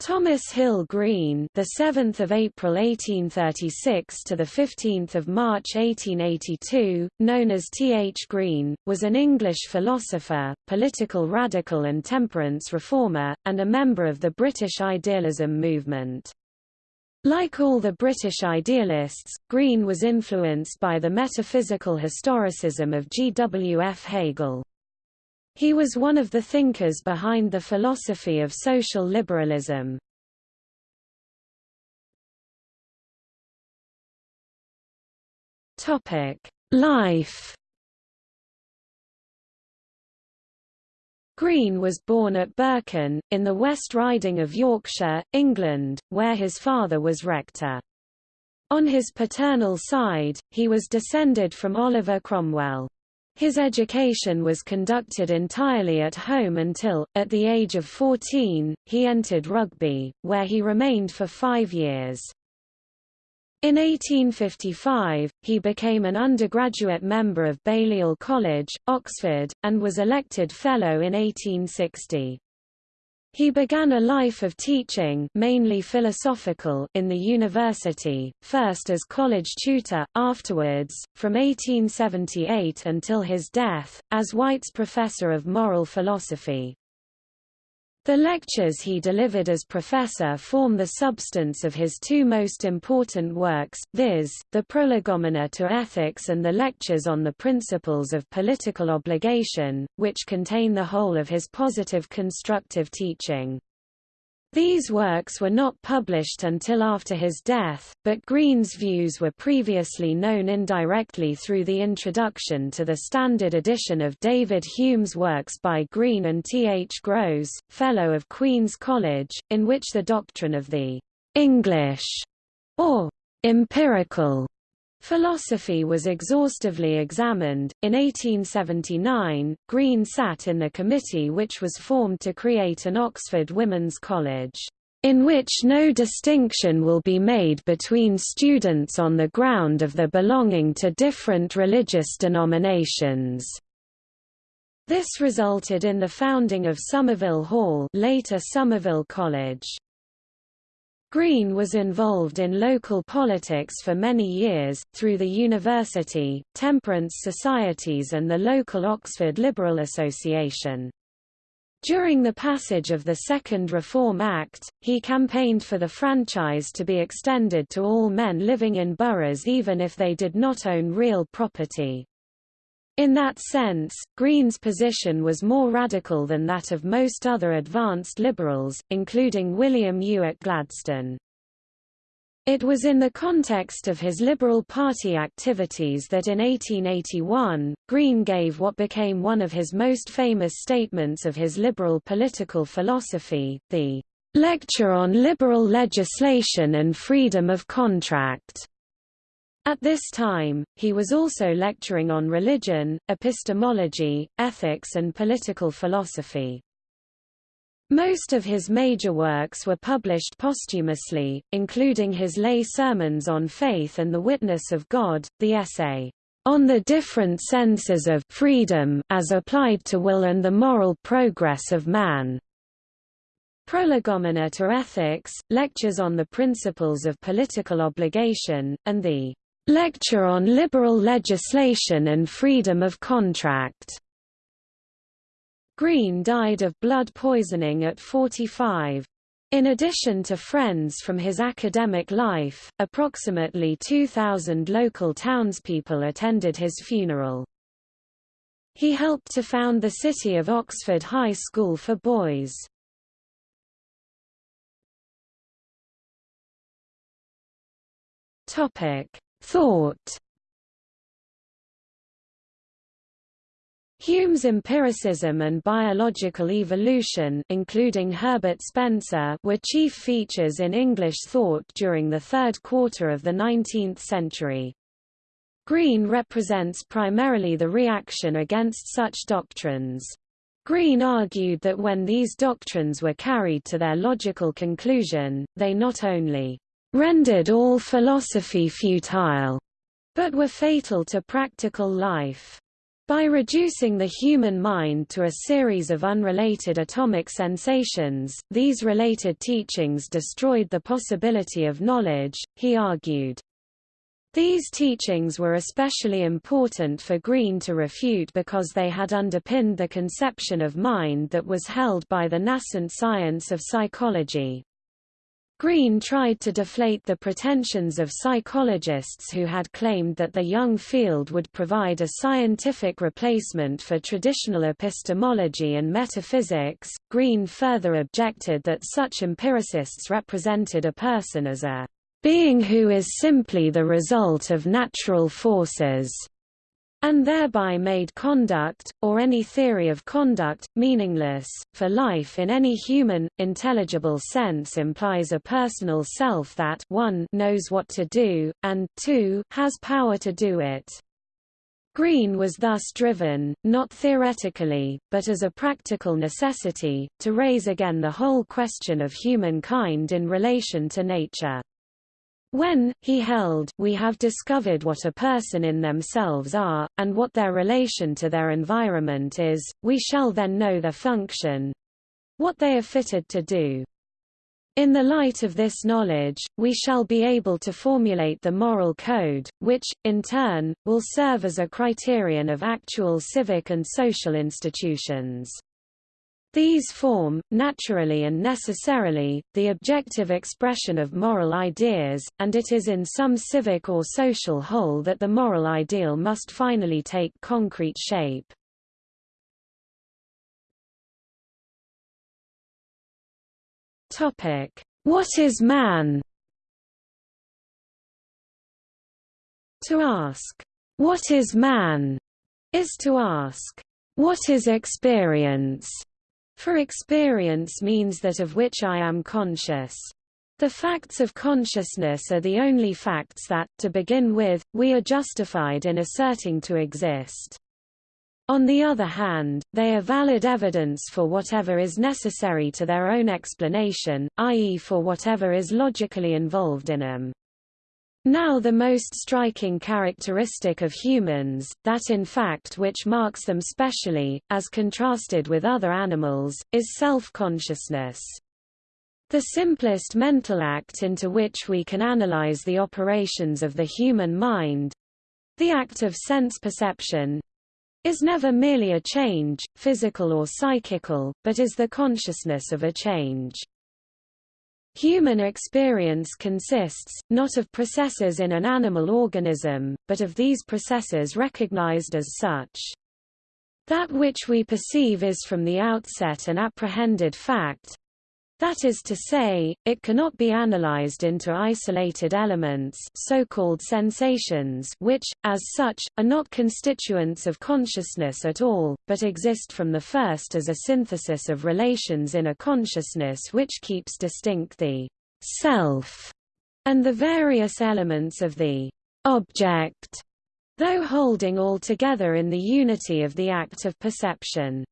Thomas Hill Green, the 7th of April 1836 to the 15th of March 1882, known as T. H. Green, was an English philosopher, political radical and temperance reformer, and a member of the British idealism movement. Like all the British idealists, Green was influenced by the metaphysical historicism of G. W. F. Hegel. He was one of the thinkers behind the philosophy of social liberalism. Life. Green was born at Birkin, in the West Riding of Yorkshire, England, where his father was rector. On his paternal side, he was descended from Oliver Cromwell. His education was conducted entirely at home until, at the age of 14, he entered Rugby, where he remained for five years. In 1855, he became an undergraduate member of Balliol College, Oxford, and was elected Fellow in 1860. He began a life of teaching mainly philosophical in the university, first as college tutor, afterwards, from 1878 until his death, as White's professor of moral philosophy. The lectures he delivered as professor form the substance of his two most important works, viz., the Prolegomena to Ethics and the Lectures on the Principles of Political Obligation, which contain the whole of his positive constructive teaching. These works were not published until after his death, but Green's views were previously known indirectly through the introduction to the standard edition of David Hume's works by Green and T. H. Grose, Fellow of Queen's College, in which the doctrine of the English or empirical Philosophy was exhaustively examined. In 1879, Green sat in the committee which was formed to create an Oxford Women's College, in which no distinction will be made between students on the ground of their belonging to different religious denominations. This resulted in the founding of Somerville Hall, later Somerville College. Green was involved in local politics for many years, through the university, temperance societies and the local Oxford Liberal Association. During the passage of the Second Reform Act, he campaigned for the franchise to be extended to all men living in boroughs even if they did not own real property. In that sense, Green's position was more radical than that of most other advanced liberals, including William Ewart Gladstone. It was in the context of his Liberal Party activities that in 1881, Green gave what became one of his most famous statements of his liberal political philosophy, the Lecture on Liberal Legislation and Freedom of Contract. At this time, he was also lecturing on religion, epistemology, ethics and political philosophy. Most of his major works were published posthumously, including his lay sermons on faith and the witness of God, the essay, On the Different Senses of Freedom as Applied to Will and the Moral Progress of Man, Prolegomena to Ethics, Lectures on the Principles of Political Obligation, and the Lecture on Liberal Legislation and Freedom of Contract. Green died of blood poisoning at 45. In addition to friends from his academic life, approximately 2,000 local townspeople attended his funeral. He helped to found the City of Oxford High School for Boys. Topic: Thought Hume's empiricism and biological evolution including Herbert Spencer were chief features in English thought during the third quarter of the 19th century. Green represents primarily the reaction against such doctrines. Green argued that when these doctrines were carried to their logical conclusion, they not only rendered all philosophy futile, but were fatal to practical life. By reducing the human mind to a series of unrelated atomic sensations, these related teachings destroyed the possibility of knowledge, he argued. These teachings were especially important for Green to refute because they had underpinned the conception of mind that was held by the nascent science of psychology. Green tried to deflate the pretensions of psychologists who had claimed that the young field would provide a scientific replacement for traditional epistemology and metaphysics. Green further objected that such empiricists represented a person as a being who is simply the result of natural forces and thereby made conduct, or any theory of conduct, meaningless, for life in any human, intelligible sense implies a personal self that 1 knows what to do, and 2 has power to do it. Green was thus driven, not theoretically, but as a practical necessity, to raise again the whole question of humankind in relation to nature. When, he held, we have discovered what a person in themselves are, and what their relation to their environment is, we shall then know their function—what they are fitted to do. In the light of this knowledge, we shall be able to formulate the moral code, which, in turn, will serve as a criterion of actual civic and social institutions. These form, naturally and necessarily, the objective expression of moral ideas, and it is in some civic or social whole that the moral ideal must finally take concrete shape. What is man? To ask, "'What is man?' is to ask, "'What is experience?' For experience means that of which I am conscious. The facts of consciousness are the only facts that, to begin with, we are justified in asserting to exist. On the other hand, they are valid evidence for whatever is necessary to their own explanation, i.e. for whatever is logically involved in them. Now the most striking characteristic of humans, that in fact which marks them specially, as contrasted with other animals, is self-consciousness. The simplest mental act into which we can analyze the operations of the human mind—the act of sense perception, is never merely a change, physical or psychical, but is the consciousness of a change. Human experience consists, not of processes in an animal organism, but of these processes recognized as such. That which we perceive is from the outset an apprehended fact, that is to say, it cannot be analyzed into isolated elements so-called sensations which, as such, are not constituents of consciousness at all, but exist from the first as a synthesis of relations in a consciousness which keeps distinct the self and the various elements of the object, though holding all together in the unity of the act of perception.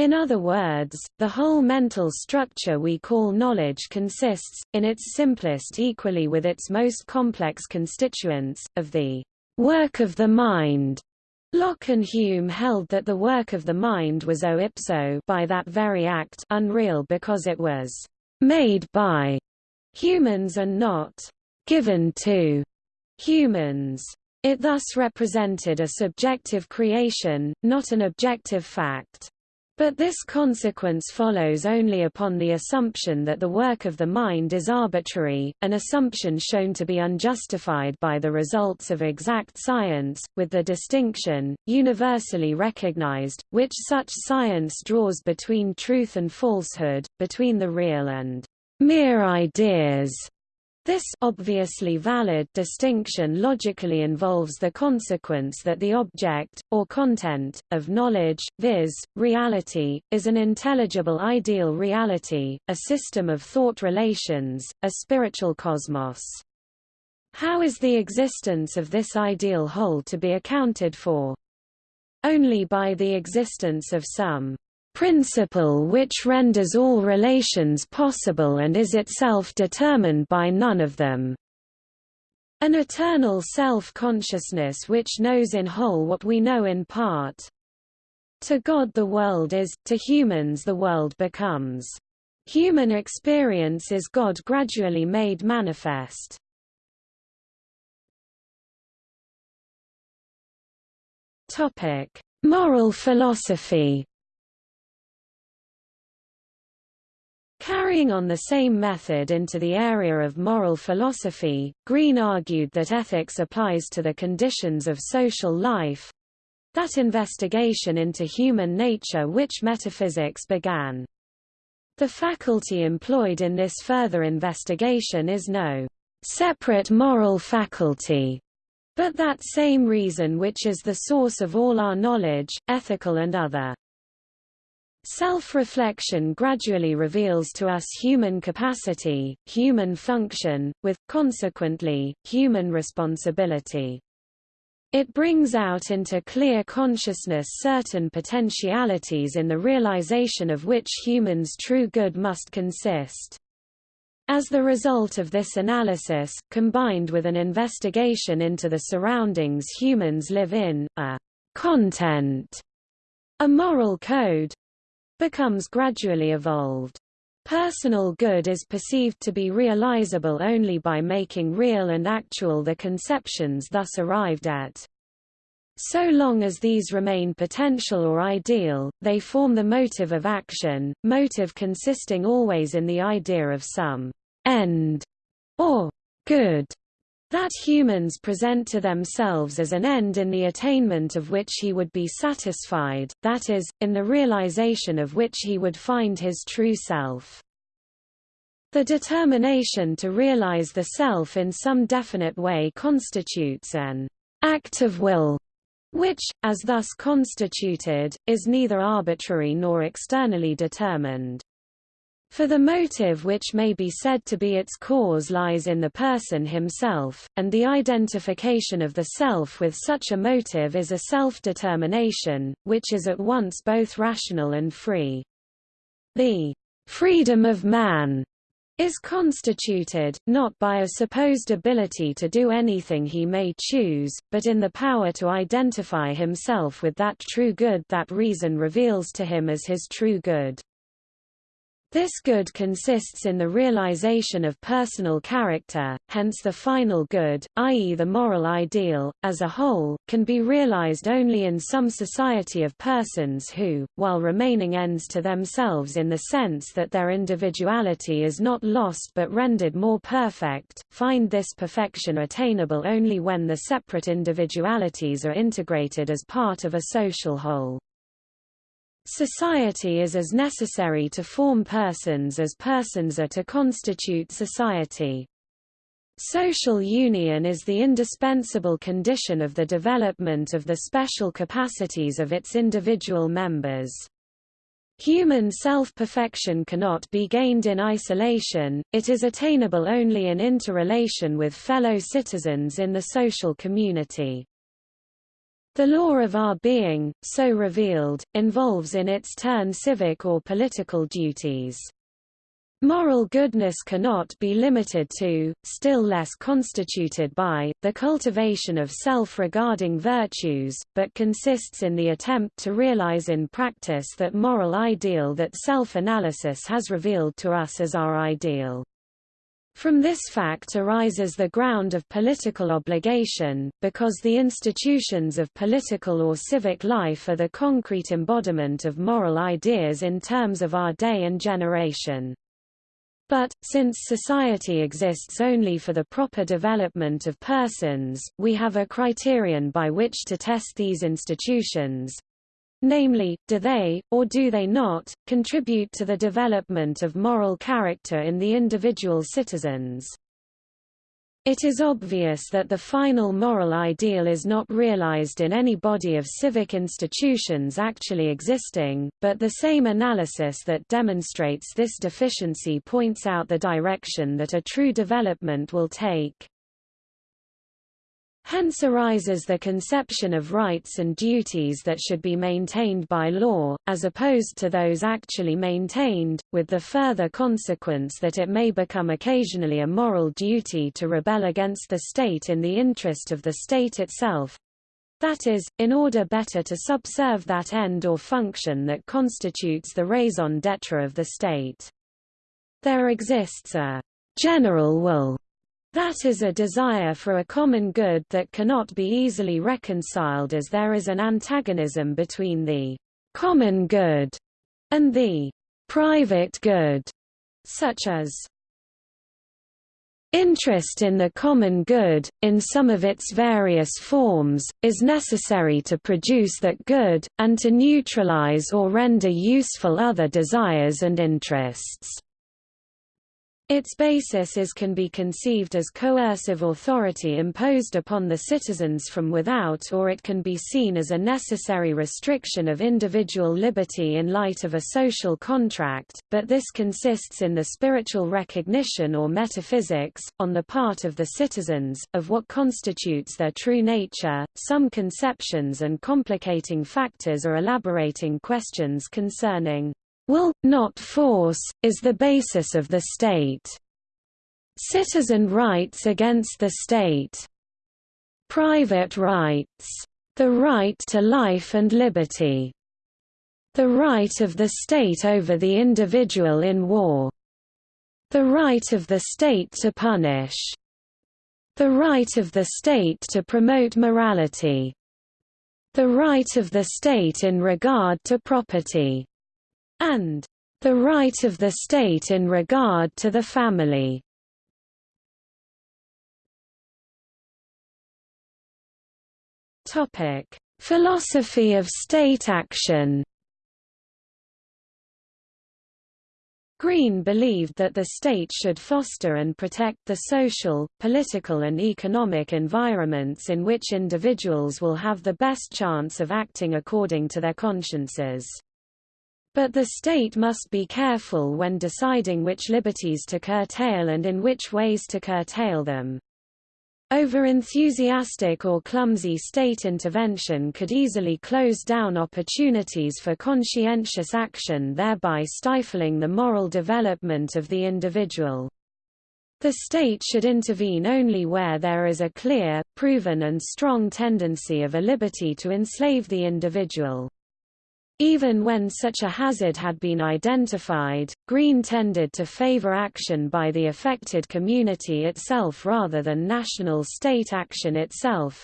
In other words, the whole mental structure we call knowledge consists, in its simplest equally with its most complex constituents, of the work of the mind. Locke and Hume held that the work of the mind was eo ipso by that very act unreal because it was made by humans and not given to humans. It thus represented a subjective creation, not an objective fact. But this consequence follows only upon the assumption that the work of the mind is arbitrary, an assumption shown to be unjustified by the results of exact science, with the distinction, universally recognized, which such science draws between truth and falsehood, between the real and mere ideas, this obviously valid distinction logically involves the consequence that the object, or content, of knowledge, viz., reality, is an intelligible ideal reality, a system of thought relations, a spiritual cosmos. How is the existence of this ideal whole to be accounted for? Only by the existence of some principle which renders all relations possible and is itself determined by none of them. An eternal self-consciousness which knows in whole what we know in part. To God the world is, to humans the world becomes. Human experience is God gradually made manifest. Topic: Moral philosophy. Carrying on the same method into the area of moral philosophy, Green argued that ethics applies to the conditions of social life, that investigation into human nature which metaphysics began. The faculty employed in this further investigation is no separate moral faculty, but that same reason which is the source of all our knowledge, ethical and other. Self-reflection gradually reveals to us human capacity, human function, with, consequently, human responsibility. It brings out into clear consciousness certain potentialities in the realization of which humans' true good must consist. As the result of this analysis, combined with an investigation into the surroundings humans live in, a content, a moral code, becomes gradually evolved. Personal good is perceived to be realizable only by making real and actual the conceptions thus arrived at. So long as these remain potential or ideal, they form the motive of action, motive consisting always in the idea of some end or good that humans present to themselves as an end in the attainment of which he would be satisfied, that is, in the realization of which he would find his true self. The determination to realize the self in some definite way constitutes an act of will, which, as thus constituted, is neither arbitrary nor externally determined. For the motive which may be said to be its cause lies in the person himself, and the identification of the self with such a motive is a self-determination, which is at once both rational and free. The freedom of man is constituted, not by a supposed ability to do anything he may choose, but in the power to identify himself with that true good that reason reveals to him as his true good. This good consists in the realization of personal character, hence the final good, i.e. the moral ideal, as a whole, can be realized only in some society of persons who, while remaining ends to themselves in the sense that their individuality is not lost but rendered more perfect, find this perfection attainable only when the separate individualities are integrated as part of a social whole. Society is as necessary to form persons as persons are to constitute society. Social union is the indispensable condition of the development of the special capacities of its individual members. Human self-perfection cannot be gained in isolation, it is attainable only in interrelation with fellow citizens in the social community. The law of our being, so revealed, involves in its turn civic or political duties. Moral goodness cannot be limited to, still less constituted by, the cultivation of self-regarding virtues, but consists in the attempt to realize in practice that moral ideal that self-analysis has revealed to us as our ideal. From this fact arises the ground of political obligation, because the institutions of political or civic life are the concrete embodiment of moral ideas in terms of our day and generation. But, since society exists only for the proper development of persons, we have a criterion by which to test these institutions, Namely, do they, or do they not, contribute to the development of moral character in the individual citizens? It is obvious that the final moral ideal is not realized in any body of civic institutions actually existing, but the same analysis that demonstrates this deficiency points out the direction that a true development will take. Hence arises the conception of rights and duties that should be maintained by law, as opposed to those actually maintained, with the further consequence that it may become occasionally a moral duty to rebel against the state in the interest of the state itself, that is, in order better to subserve that end or function that constitutes the raison d'etre of the state. There exists a general will that is a desire for a common good that cannot be easily reconciled as there is an antagonism between the common good and the private good, such as Interest in the common good, in some of its various forms, is necessary to produce that good, and to neutralize or render useful other desires and interests. Its basis is can be conceived as coercive authority imposed upon the citizens from without or it can be seen as a necessary restriction of individual liberty in light of a social contract, but this consists in the spiritual recognition or metaphysics, on the part of the citizens, of what constitutes their true nature. Some conceptions and complicating factors are elaborating questions concerning will, not force, is the basis of the state. Citizen rights against the state. Private rights. The right to life and liberty. The right of the state over the individual in war. The right of the state to punish. The right of the state to promote morality. The right of the state in regard to property and the right of the state in regard to the family. Topic: Philosophy of state action. Green believed that the state should foster and protect the social, political and economic environments in which individuals will have the best chance of acting according to their consciences. But the state must be careful when deciding which liberties to curtail and in which ways to curtail them. Over-enthusiastic or clumsy state intervention could easily close down opportunities for conscientious action thereby stifling the moral development of the individual. The state should intervene only where there is a clear, proven and strong tendency of a liberty to enslave the individual. Even when such a hazard had been identified, Green tended to favor action by the affected community itself rather than national state action itself.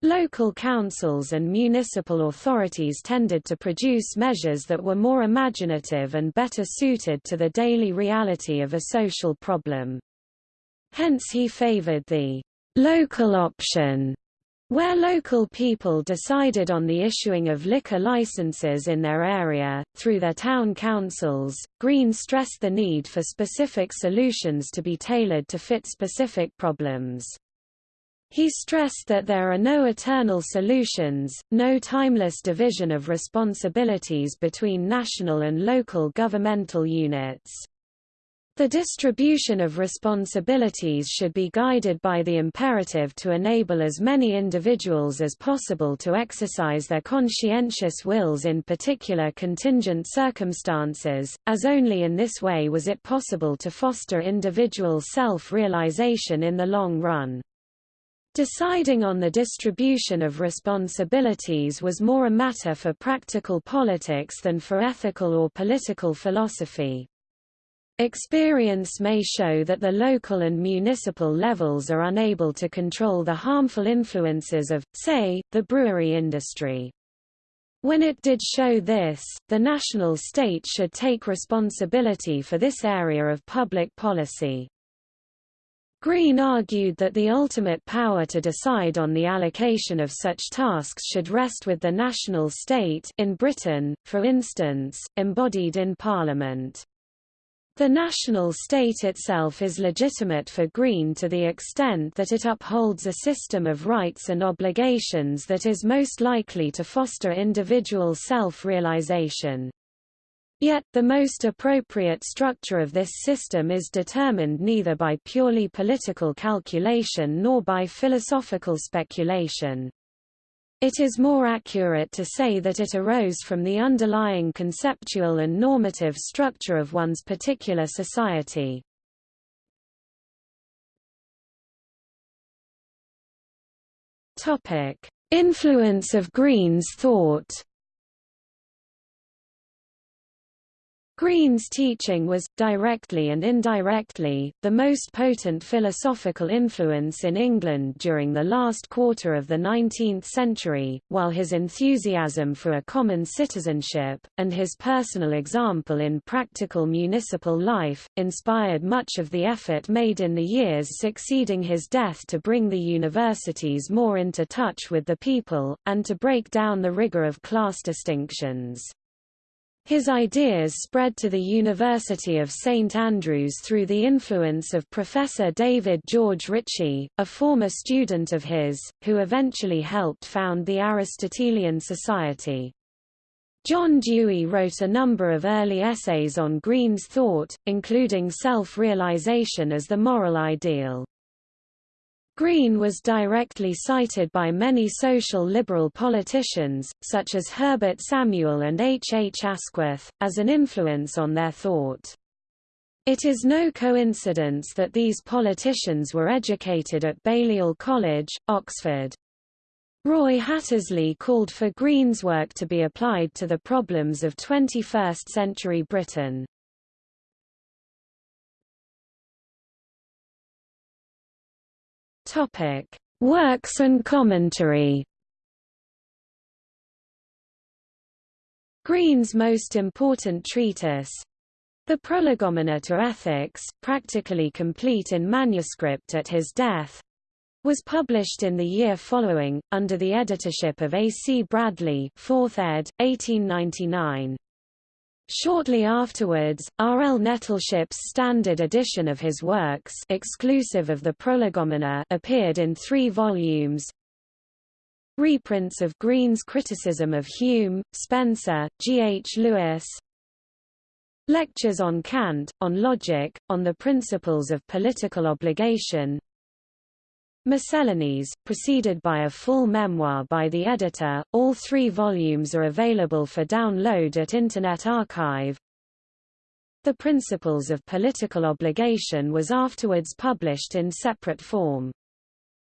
Local councils and municipal authorities tended to produce measures that were more imaginative and better suited to the daily reality of a social problem. Hence he favored the local option where local people decided on the issuing of liquor licenses in their area, through their town councils, Green stressed the need for specific solutions to be tailored to fit specific problems. He stressed that there are no eternal solutions, no timeless division of responsibilities between national and local governmental units. The distribution of responsibilities should be guided by the imperative to enable as many individuals as possible to exercise their conscientious wills in particular contingent circumstances, as only in this way was it possible to foster individual self-realization in the long run. Deciding on the distribution of responsibilities was more a matter for practical politics than for ethical or political philosophy. Experience may show that the local and municipal levels are unable to control the harmful influences of, say, the brewery industry. When it did show this, the national state should take responsibility for this area of public policy. Green argued that the ultimate power to decide on the allocation of such tasks should rest with the national state in Britain, for instance, embodied in Parliament. The national state itself is legitimate for Green to the extent that it upholds a system of rights and obligations that is most likely to foster individual self-realization. Yet, the most appropriate structure of this system is determined neither by purely political calculation nor by philosophical speculation. It is more accurate to say that it arose from the underlying conceptual and normative structure of one's particular society. Topic: Influence of Green's thought Green's teaching was, directly and indirectly, the most potent philosophical influence in England during the last quarter of the 19th century, while his enthusiasm for a common citizenship, and his personal example in practical municipal life, inspired much of the effort made in the years succeeding his death to bring the universities more into touch with the people, and to break down the rigour of class distinctions. His ideas spread to the University of St Andrews through the influence of Professor David George Ritchie, a former student of his, who eventually helped found the Aristotelian Society. John Dewey wrote a number of early essays on Green's thought, including self-realization as the moral ideal. Green was directly cited by many social liberal politicians, such as Herbert Samuel and H. H. Asquith, as an influence on their thought. It is no coincidence that these politicians were educated at Balliol College, Oxford. Roy Hattersley called for Green's work to be applied to the problems of 21st-century Britain. Topic: Works and commentary. Green's most important treatise, The Prolegomena to Ethics, practically complete in manuscript at his death, was published in the year following, under the editorship of A. C. Bradley 4th ed., 1899. Shortly afterwards, R. L. Nettleship's standard edition of his works exclusive of the Prolegomena appeared in three volumes. Reprints of Green's criticism of Hume, Spencer, G. H. Lewes, Lectures on Kant, on logic, on the principles of political obligation Miscellanies, preceded by a full memoir by the editor. All three volumes are available for download at Internet Archive. The Principles of Political Obligation was afterwards published in separate form.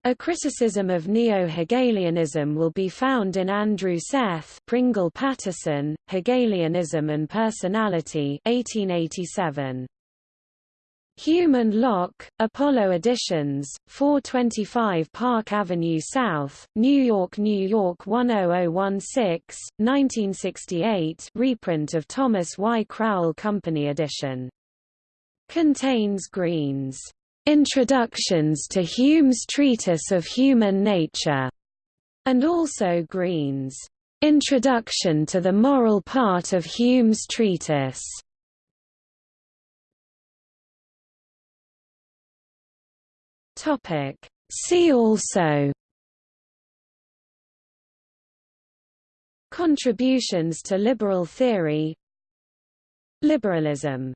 A criticism of neo-Hegelianism will be found in Andrew Seth Pringle Pattison, Hegelianism and Personality 1887. Hume and Locke, Apollo Editions, 425 Park Avenue South, New York, New York 10016, 1968 reprint of Thomas Y. Crowell Company edition. Contains Green's Introductions to Hume's Treatise of Human Nature, and also Green's Introduction to the Moral Part of Hume's Treatise. Topic. See also Contributions to liberal theory Liberalism